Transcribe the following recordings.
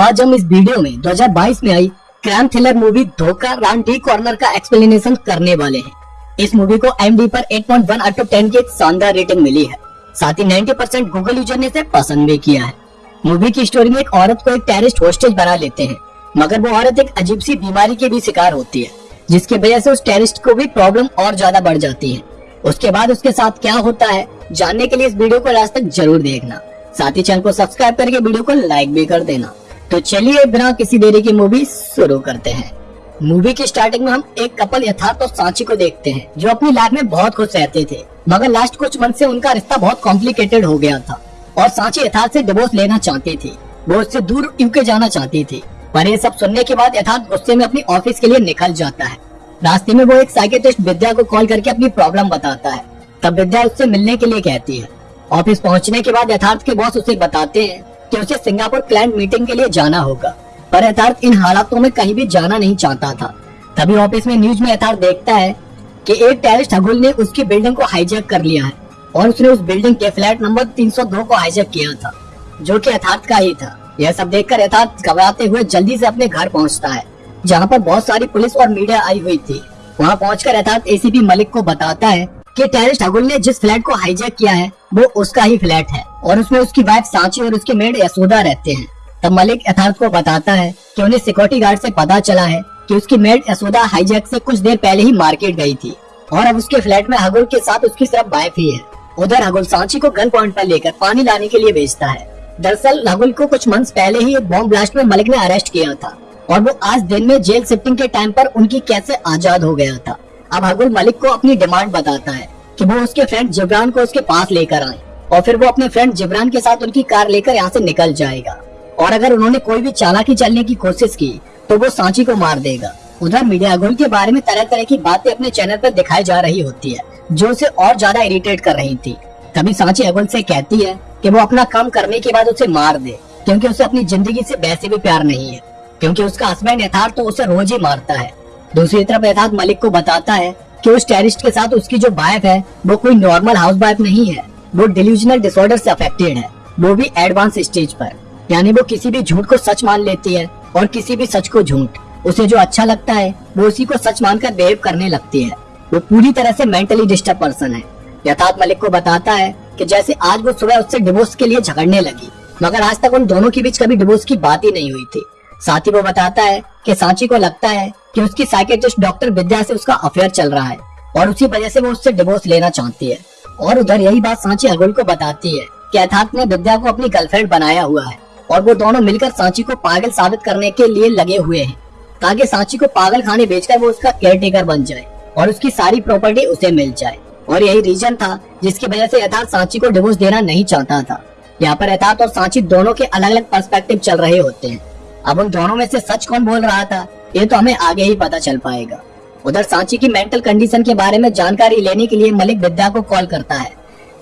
आज हम इस वीडियो में 2022 में आई crime thriller movie Dhokha round D corner का एक्सप्लेनेशन करने वाले हैं। इस मूवी को एम पर 8.1 पॉइंट वन आउट ऑफ़ 10 की शानदार रेटिंग मिली है। साथ ही 90 परसेंट गूगल यूज़र ने इसे पसंद भी किया है। मूवी की स्टोरी में एक औरत को एक टेरिस्ट होस्टेज बना लेते हैं, मगर वो औरत एक अजीब सी बीमारी के भी शिकार होती है, जिसकी वजह से उस टेरिस्ट को भी प्रॉब्लम और ज़्यादा बढ़ जाती है। उसके बाद उसके साथ क्या होता है, जानने के लिए इस वीडियो को लास्ट तक ज़रूर देखना। साथ ही चैनल को सब्सक्राइब करके वीडियो को लाइक भी कर देना। तो चलिए बिना किसी देरी की मूवी शुरू करते हैं। मूवी की स्टार्टिंग में हम एक कपल यथार्थ और सांची को देखते हैं, जो अपनी लाइफ में बहुत खुश रहते थे। मगर लास्ट कुछ मंथ से उनका रिश्ता बहुत कॉम्प्लिकेटेड हो गया था और सांची यथार्थ से डिवोर्स लेना चाहती थी। वो उससे दूर यूके जाना चाहती थी, पर ये सब सुनने के बाद यथार्थ गुस्से में अपनी ऑफ़िस के लिए निकल जाता है। रास्ते में वो एक साइकेट्रिस्ट विद्या को कॉल करके अपनी प्रॉब्लम बताता है। तब विद्या उससे मिलने के लिए कहती है। ऑफ़िस पहुँचने के बाद यथार्थ के बॉस उसे बताते हैं कि उसे सिंगापुर क्लाइंट मीटिंग के लिए जाना होगा। पर यथार्थ इन हालातों में कहीं भी जाना नहीं चाहता था। तभी ऑफ़िस में न्यूज़ में यथार्थ देखता है कि एक टेरिस्ट हगुल ने उसकी बिल्डिंग को हाईजैक कर लिया है और उसने उस बिल्डिंग के फ्लैट नंबर 302 को हाईजैक किया था, जो कि यथार्थ का ही था। यह सब देखकर यथार्थ घबराते हुए जल्दी से अपने घर पहुँचता है, जहाँ पर बहुत सारी पुलिस और मीडिया आई हुई थी। वहाँ पहुंचकर यथार्थ एसीपी मलिक को बताता है कि टेरिस्ट हगुल ने जिस फ्लैट को हाईजैक किया है, वो उसका ही फ्लैट है। और उसमें उसकी वाइफ सांची और उसके मेड यशोदा रहते हैं। तब मलिक यथार्थ को बताता है कि उन्हें सिक्योरिटी गार्ड से पता चला है कि उसकी मेड यशोदा हाईजैक से कुछ देर पहले ही मार्केट गई थी और अब उसके फ्लैट में हगुल के साथ उसकी सिर्फ़ वाइफ ही है। उधर हगुल सांची को गन पॉइंट पर लेकर पानी लाने के लिए भेजता है। दरअसल हगुल को कुछ मंथ पहले ही एक बॉम्ब ब्लास्ट में मलिक ने अरेस्ट किया था और वो आज दिन में जेल शिफ्टिंग के टाइम पर उनकी कैसे आज़ाद हो गया था। अब हगुल मलिक को अपनी डिमांड बताता है कि वो उसके फ्रेंड जिब्रान को उसके पास लेकर आए। और फिर वो अपने फ्रेंड जिब्रान के साथ उनकी कार लेकर यहाँ से निकल जाएगा। और अगर उन्होंने कोई भी चालाकी चलने की कोशिश की तो वो सांची को मार देगा। उधर मीडिया अगुल के बारे में तरह तरह की बातें अपने चैनल पर दिखाई जा रही होती है, जो उसे और ज़्यादा इरिटेट कर रही थी। तभी सांची अगुल से कहती है कि वो अपना काम करने के बाद उसे मार दे, क्योंकि उसे अपनी ज़िंदगी से वैसे भी प्यार नहीं है, क्योंकि उसका हस्बैंड यथार्थ तो उसे रोज ही मारता है। दूसरी तरफ़ यथार्थ मलिक को बताता है कि उस टेरिस्ट के साथ उसकी जो वाइफ है, वो कोई नॉर्मल हाउस वाइफ नहीं है। वो डिल्यूजनल डिसऑर्डर से अफेक्टेड है। वो भी एडवांस स्टेज पर। यानी वो किसी भी झूठ को सच मान लेती है और किसी भी सच को झूठ। उसे जो अच्छा लगता है, वो उसी को सच मानकर बिहेव करने लगती है। वो पूरी तरह से मेंटली डिस्टर्ब पर्सन है। यथार्थ मलिक को बताता है कि जैसे आज वो सुबह उससे डिवोर्स के लिए झगड़ने लगी, मगर आज तक उन दोनों के बीच कभी डिवोर्स की बात ही नहीं हुई थी। साथ ही वो बताता है कि सांची को लगता है कि उसकी साइकेट्रिस्ट डॉक्टर विद्या से उसका अफेयर चल रहा है और उसी वजह से वो उससे डिवोर्स लेना चाहती है। और उधर यही बात सांची अगुल को बताती है कि अर्थात ने विद्या को अपनी गर्लफ्रेंड बनाया हुआ है और वो दोनों मिलकर सांची को पागल साबित करने के लिए लगे हुए हैं, ताकि सांची को पागल खाने बेचकर वो उसका केयर टेकर बन जाए और उसकी सारी प्रॉपर्टी उसे मिल जाए। और यही रीजन था जिसकी वजह से यथार्थ सांची को डिवोर्स देना नहीं चाहता था। यहाँ पर यथार्थ और सांची दोनों के अलग अलग पर्सपेक्टिव चल रहे होते हैं। अब उन दोनों में से सच कौन बोल रहा था, ये तो हमें आगे ही पता चल पाएगा। उधर सांची की मेंटल कंडीशन के बारे में जानकारी लेने के लिए मलिक विद्या को कॉल करता है।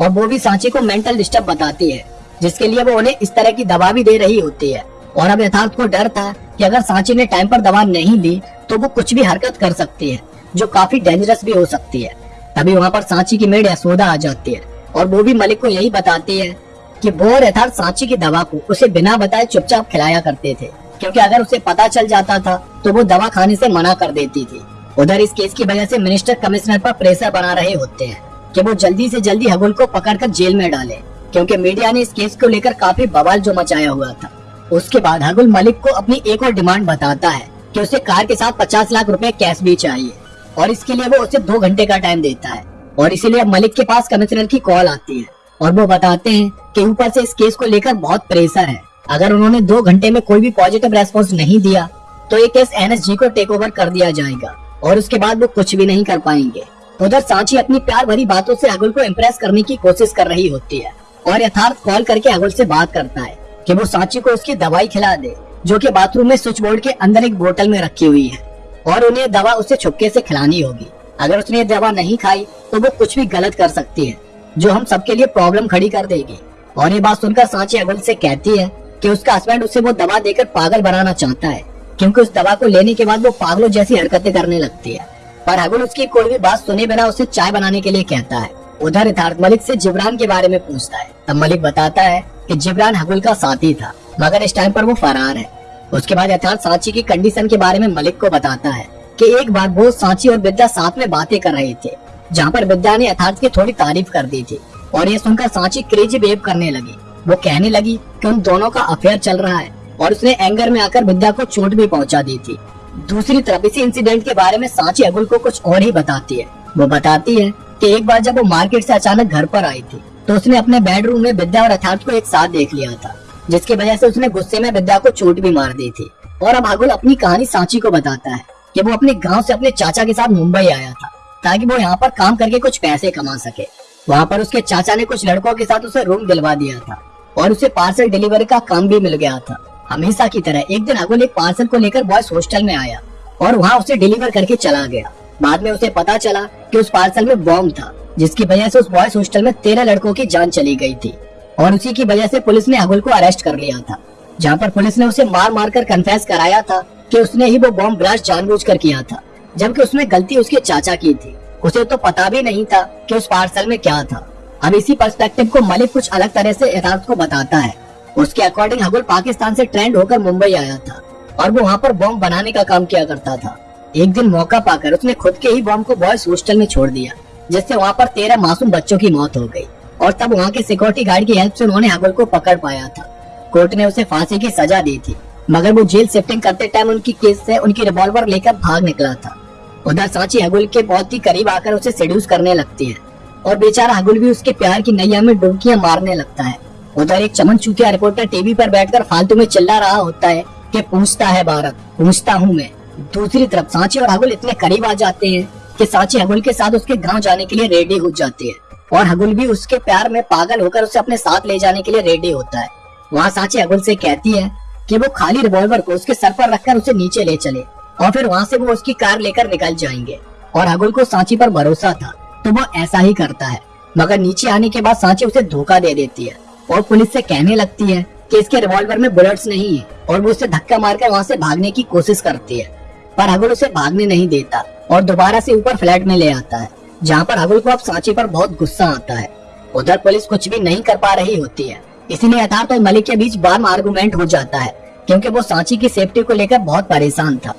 और वो भी सांची को मेंटल डिस्टर्ब बताती है, जिसके लिए वो उन्हें इस तरह की दवा भी दे रही होती है। और अब यथार्थ को डर था कि अगर सांची ने टाइम पर दवा नहीं ली तो वो कुछ भी हरकत कर सकती है, जो काफ़ी डेंजरस भी हो सकती है। तभी वहाँ पर सांची की मेड यशोदा आ जाती है, और वो भी मलिक को यही बताती है कि वो यथार्थ सांची की दवा को उसे बिना बताए चुपचाप खिलाया करते थे, क्योंकि अगर उसे पता चल जाता था तो वो दवा खाने से मना कर देती थी। उधर इस केस की वजह से मिनिस्टर कमिश्नर पर प्रेशर बना रहे होते हैं कि वो जल्दी से जल्दी हगुल को पकड़कर जेल में डाले, क्योंकि मीडिया ने इस केस को लेकर काफ़ी बवाल जो मचाया हुआ था। उसके बाद हगुल मलिक को अपनी एक और डिमांड बताता है कि उसे कार के साथ पचास लाख रुपए कैश भी चाहिए, और इसके लिए वो उसे दो घंटे का टाइम देता है, और इसीलिए मलिक के पास कमिश्नर की कॉल आती है, और वो बताते हैं कि ऊपर से इस केस को लेकर बहुत प्रेशर है। अगर उन्होंने दो घंटे में कोई भी पॉजिटिव रेस्पॉन्स नहीं दिया तो ये केस एनएसजी को टेक ओवर कर दिया जाएगा। और उसके बाद वो कुछ भी नहीं कर पाएँगे। उधर सांची अपनी प्यार भरी बातों से अगुल को इम्प्रेस करने की कोशिश कर रही होती है और यथार्थ कॉल करके अगुल से बात करता है कि वो सांची को उसकी दवाई खिला दे, जो कि बाथरूम में स्विच बोर्ड के अंदर एक बोतल में रखी हुई है। और उन्हें दवा उसे छुपके से खिलानी होगी। अगर उसने ये दवा नहीं खाई तो वो कुछ भी गलत कर सकती है, जो हम सबके लिए प्रॉब्लम खड़ी कर देगी। और ये बात सुनकर सांची अगुल से कहती है कि उसका हस्बैंड उसे वो दवा देकर पागल बनाना चाहता है। क्योंकि उस दवा को लेने के बाद वो पागलों जैसी हरकतें करने लगती है। पर हगुल उसकी कोई भी बात सुने बिना उसे चाय बनाने के लिए कहता है। उधर यथार्थ मलिक से जिब्रान के बारे में पूछता है। तब मलिक बताता है कि जिब्रान हगुल का साथी था, मगर इस टाइम पर वो फरार है। उसके बाद यथार्थ सांची की कंडीशन के बारे में मलिक को बताता है कि एक बार वो सांची और विद्या साथ में बातें कर रहे थे, जहाँ पर विद्या ने यथार्थ की थोड़ी तारीफ़ कर दी थी और ये सुनकर सांची क्रेजी बेब करने लगी। वो कहने लगी कि उन दोनों का अफेयर चल रहा है। और उसने एंगर में आकर विद्या को चोट भी पहुँचा दी थी। दूसरी तरफ़ इसी इंसिडेंट के बारे में सांची अगुल को कुछ और ही बताती है। वो बताती है कि एक बार जब वो मार्केट से अचानक घर पर आई थी तो उसने अपने बेडरूम में विद्या और यथार्थ को एक साथ देख लिया था, जिसकी वजह से उसने गुस्से में विद्या को चोट भी मार दी थी। और अब अगुल अपनी कहानी सांची को बताता है कि वो अपने गाँव से अपने चाचा के साथ मुंबई आया था, ताकि वो यहाँ पर काम करके कुछ पैसे कमा सके। वहाँ पर उसके चाचा ने कुछ लड़कों के साथ उसे रूम दिलवा दिया था, और उसे पार्सल डिलीवरी का काम भी मिल गया था। हमेशा की तरह एक दिन अगुल एक पार्सल को लेकर बॉयज़ हॉस्टल में आया और वहाँ उसे डिलीवर करके चला गया। बाद में उसे पता चला कि उस पार्सल में बॉम्ब था, जिसकी वजह से उस बॉयज़ हॉस्टल में तेरह लड़कों की जान चली गई थी और उसी की वजह से पुलिस ने अगुल को अरेस्ट कर लिया था, जहाँ पर पुलिस ने उसे मार मार कर कन्फेस कराया था कि उसने ही वो बॉम्ब ब्लास्ट जानबूझकर किया था, जबकि उसमें गलती उसके चाचा की थी। उसे तो पता भी नहीं था कि उस पार्सल में क्या था। अब इसी पर्सपेक्टिव को मलिक कुछ अलग तरह से यथार्थ को बताता है। उसके अकॉर्डिंग हगुल पाकिस्तान से ट्रेंड होकर मुंबई आया था और वो वहाँ पर बॉम्ब बनाने का काम किया करता था। एक दिन मौका पाकर उसने खुद के ही बॉम्ब को बॉयज़ हॉस्टल में छोड़ दिया, जिससे वहाँ पर तेरह मासूम बच्चों की मौत हो गई और तब वहाँ के सिक्योरिटी गार्ड की हेल्प से उन्होंने हगुल को पकड़ पाया था। कोर्ट ने उसे फांसी की सजा दी थी, मगर वो जेल शिफ्टिंग करते टाइम उनकी केस से उनकी रिवॉल्वर लेकर भाग निकला था। उधर सांची हगुल के बहुत ही करीब आकर उसे सेड्यूस करने लगती है और बेचारा हगुल भी उसके प्यार की नैया में डुबकियाँ मारने लगता है। उधर एक चमन चूतिया रिपोर्टर टीवी पर बैठकर फालतू में चिल्ला रहा होता है कि पूछता है भारत, पूछता हूँ मैं। दूसरी तरफ़ सांची और हगुल इतने करीब आ जाते हैं कि सांची हगुल के साथ उसके गाँव जाने के लिए रेडी हो जाती है। और हगुल भी उसके प्यार में पागल होकर उसे अपने साथ ले जाने के लिए रेडी होता है। वहाँ सांची हगुल से कहती है कि वो खाली रिवॉल्वर को उसके सर पर रखकर उसे नीचे ले चले और फिर वहाँ से वो उसकी कार लेकर निकल जाएँगे। और हगुल को सांची पर भरोसा था तो वो ऐसा ही करता है। मगर नीचे आने के बाद सांची उसे धोखा दे देती है। और पुलिस से कहने लगती है कि इसके रिवॉल्वर में बुलेट्स नहीं है और वो उसे धक्का मारकर वहाँ से भागने की कोशिश करती है। पर हगुल उसे भागने नहीं देता और दोबारा से ऊपर फ्लैट में ले आता है, जहाँ पर हगुल को अब सांची पर बहुत गुस्सा आता है। उधर पुलिस कुछ भी नहीं कर पा रही होती है। इसीलिए यथार्थ और मलिक के बीच बार आर्गूमेंट हो जाता है, क्योंकि वो सांची की सेफ्टी को लेकर बहुत परेशान था।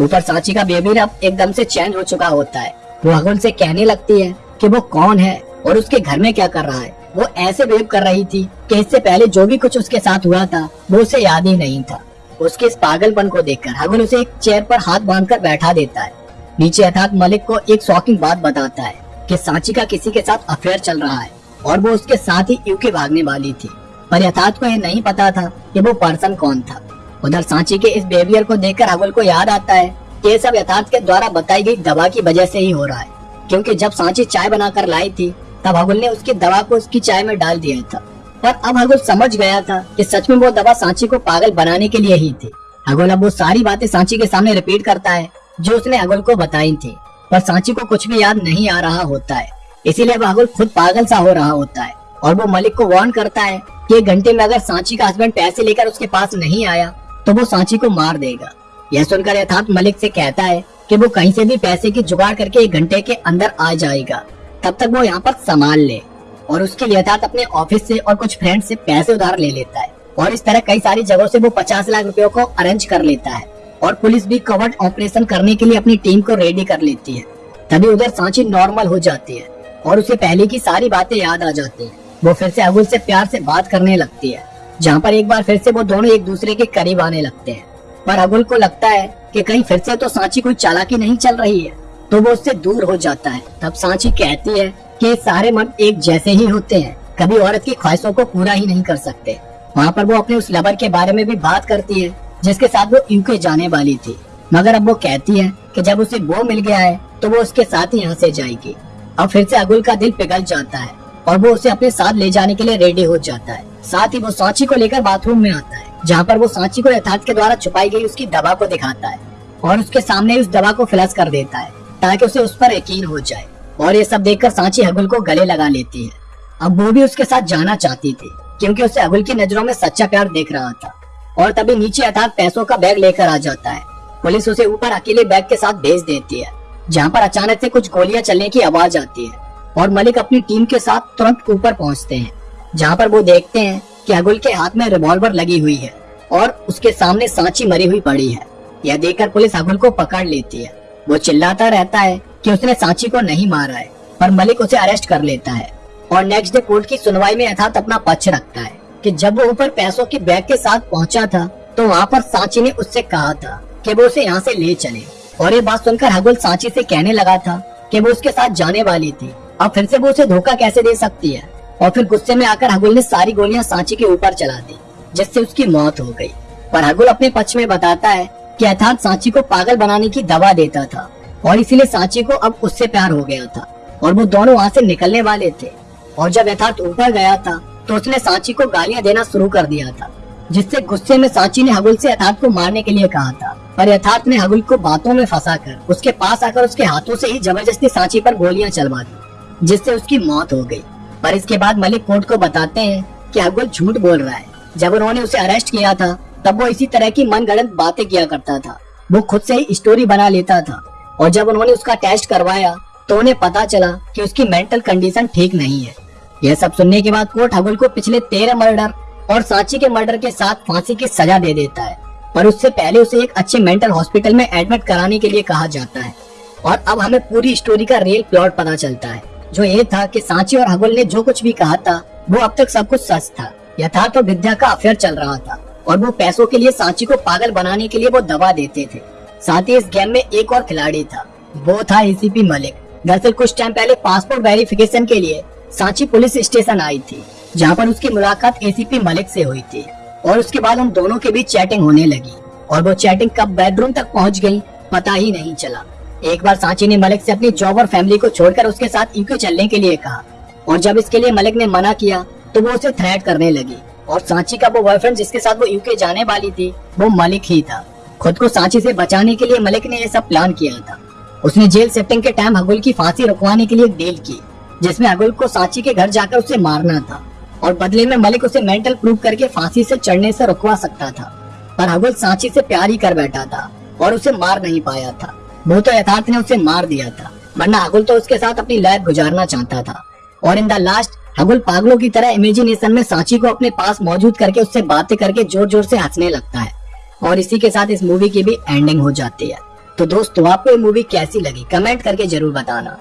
ऊपर सांची का बेबी अब एकदम से चेंज हो चुका होता है। वो हगुल से कहने लगती है कि वो कौन है और उसके घर में क्या कर रहा है। वो ऐसे बिहेव कर रही थी कि इससे पहले जो भी कुछ उसके साथ हुआ था, वो उसे याद ही नहीं था। उसके इस पागलपन को देखकर हगुल उसे एक चेयर पर हाथ बांधकर बैठा देता है। नीचे अर्थात मलिक को एक शॉकिंग बात बताता है कि सांची का किसी के साथ अफेयर चल रहा है और वो उसके साथ ही यूके भागने वाली थी। पर यथार्थ को यह नहीं पता था कि वो पर्सन कौन था। उधर सांची के इस बिहेवियर को देखकर अगुल को याद आता है कि ये सब यथार्थ के द्वारा बताई गई दवा की वजह से ही हो रहा है। क्योंकि जब सांची चाय बनाकर लाई थी तब अगुल ने उसकी दवा को उसकी चाय में डाल दिया था। पर अब अगुल समझ गया था कि सच में वो दवा सांची को पागल बनाने के लिए ही थी। अगुल अब वो सारी बातें सांची के सामने रिपीट करता है, जो उसने अगुल को बताई थी। पर सांची को कुछ भी याद नहीं आ रहा होता है। इसीलिए अब अगुल खुद पागल सा हो रहा होता है और वो मलिक को वार्न करता है कि एक घंटे में अगर सांची का हस्बैंड पैसे लेकर उसके पास नहीं आया तो वो सांची को मार देगा। यह सुनकर यथार्थ मलिक से कहता है कि वो कहीं से भी पैसे की जुगाड़ करके एक घंटे के अंदर आ जाएगा। तब तक वो यहाँ पर संभाल ले और उसके यथार्थ अपने ऑफ़िस से और कुछ फ्रेंड से पैसे उधार ले लेता है। और इस तरह कई सारी जगहों से वो पचास लाख रुपयों को अरेंज कर लेता है और पुलिस भी कवर्ड ऑपरेशन करने के लिए अपनी टीम को रेडी कर लेती है। तभी उधर सांची नॉर्मल हो जाती है और उसे पहले की सारी बातें याद आ जाती है। वो फिर से अगुल से प्यार से बात करने लगती है, जहाँ पर एक बार फिर से वो दोनों एक दूसरे के करीब आने लगते हैं। पर अगुल को लगता है कि कहीं फिर से तो सांची कोई चालाकी नहीं चल रही है। तो वो उससे दूर हो जाता है। तब सांची कहती है कि सारे मन एक जैसे ही होते हैं। कभी औरत की ख्वाहिशों को पूरा ही नहीं कर सकते। वहाँ पर वो अपने उस लवर के बारे में भी बात करती है, जिसके साथ वो यूके जाने वाली थी। मगर अब वो कहती है कि जब उसे वो मिल गया है तो वो उसके साथ ही यहाँ से जाएगी। अब फिर से अगुल का दिल पिघल जाता है और वो उसे अपने साथ ले जाने के लिए रेडी हो जाता है। साथ ही वो सांची को लेकर बाथरूम में आता है, जहाँ पर वो सांची को यथार्थ के द्वारा छुपाई गई उसकी दवा को दिखाता है और उसके सामने उस दवा को फ्लश कर देता है। ताकि उसे उस पर यकीन हो जाए। और ये सब देखकर सांची हगुल को गले लगा लेती है। अब वो भी उसके साथ जाना चाहती थी, क्योंकि उसे अगुल की नज़रों में सच्चा प्यार देख रहा था। और तभी नीचे अर्थात पैसों का बैग लेकर आ जाता है। पुलिस उसे ऊपर अकेले बैग के साथ भेज देती है, जहाँ पर अचानक से कुछ गोलियाँ चलने की आवाज़ आती है। और मलिक अपनी टीम के साथ तुरंत ऊपर पहुँचते हैं, जहाँ पर वो देखते हैं कि अगुल के हाथ में रिवॉल्वर लगी हुई है, और उसके सामने सांची मरी हुई पड़ी है। यह देखकर पुलिस हगुल को पकड़ लेती है। वो चिल्लाता रहता है कि उसने सांची को नहीं मारा है, पर मलिक उसे अरेस्ट कर लेता है। और नेक्स्ट डे कोर्ट की सुनवाई में यथार्थ अपना पक्ष रखता है कि जब वो ऊपर पैसों की बैग के साथ पहुँचा था तो वहाँ पर सांची ने उससे कहा था कि वो उसे यहाँ से ले चले। और ये बात सुनकर हगुल सांची से कहने लगा था कि वो उसके साथ जाने वाली थी। अब फिर से वो उसे धोखा कैसे दे सकती है? और फिर गुस्से में आकर हगुल ने सारी गोलियाँ सांची के ऊपर चला दी, जिससे उसकी मौत हो गई। पर हगुल अपने पक्ष में बताता है यथार्थ सांची को पागल बनाने की दवा देता था। और इसीलिए सांची को अब उससे प्यार हो गया था। और वो दोनों वहाँ से निकलने वाले थे। और जब यथार्थ ऊपर गया था तो उसने सांची को गालियाँ देना शुरू कर दिया था। जिससे गुस्से में सांची ने हगुल से यथार्थ को मारने के लिए कहा था। पर यथार्थ ने हगुल को बातों में फंसा कर उसके पास आकर उसके हाथों से ही ज़बरदस्ती सांची पर गोलियाँ चलवा दी, जिससे उसकी मौत हो गई। पर इसके बाद मलिक कोर्ट को बताते हैं कि हगुल झूठ बोल रहा है। जब उन्होंने उसे अरेस्ट किया था तब वो इसी तरह की मन गणत बातें किया करता था। वो खुद से ही स्टोरी बना लेता था। और जब उन्होंने उसका टेस्ट करवाया तो उन्हें पता चला कि उसकी मेंटल कंडीशन ठीक नहीं है। यह सब सुनने के बाद कोर्ट हगुल को पिछले तेरह मर्डर और सांची के मर्डर के साथ फांसी की सजा दे देता है। पर उससे पहले उसे एक अच्छे मेंटल हॉस्पिटल में एडमिट कराने के लिए कहा जाता है। और अब हमें पूरी स्टोरी का रियल प्लॉट पता चलता है। जो ये था कि सांची और हगुल ने जो कुछ भी कहा था, वो अब तक सब कुछ सच था। यथा तो विद्या का अफेयर चल रहा था। और वो पैसों के लिए सांची को पागल बनाने के लिए वो दवा देते थे। साथ ही इस गेम में एक और खिलाड़ी था। वो था एसीपी मलिक। दरअसल कुछ टाइम पहले पासपोर्ट वेरिफिकेशन के लिए सांची पुलिस स्टेशन आई थी, जहाँ पर उसकी मुलाकात एसीपी मलिक से हुई थी और उसके बाद उन दोनों के बीच चैटिंग होने लगी और वो चैटिंग कब बेडरूम तक पहुँच गई पता ही नहीं चला। एक बार सांची ने मलिक से अपनी जॉब और फैमिली को छोड़कर उसके साथ यूके चलने के लिए कहा और जब इसके लिए मलिक ने मना किया तो वो उसे थ्रेट करने लगी। और सांची का वो बॉयफ्रेंड जिसके साथ वो यूके जाने वाली थी, वो मलिक ही था। खुद को सांची से बचाने के लिए मलिक ने यह सब प्लान किया था। उसने जेल सेटिंग के टाइम हगुल की फांसी रुकवाने के लिए डील की, जिसमें हगुल को सांची के घर जाकर उसे मारना था और बदले में मलिक उसे मेंटल प्रूफ करके फांसी से चढ़ने से रुकवा सकता था। पर हगुल सांची से प्यार ही कर बैठा था और उसे मार नहीं पाया था। वो तो यथार्थ ने उसे मार दिया था, वरना हगुल तो उसके साथ अपनी लाइफ गुजारना चाहता था। और इन द लास्ट हगुल पागलों की तरह इमेजिनेशन में सांची को अपने पास मौजूद करके उससे बातें करके ज़ोर ज़ोर से हंसने लगता है। और इसी के साथ इस मूवी की भी एंडिंग हो जाती है। तो दोस्तों, आपको ये मूवी कैसी लगी? कमेंट करके ज़रूर बताना।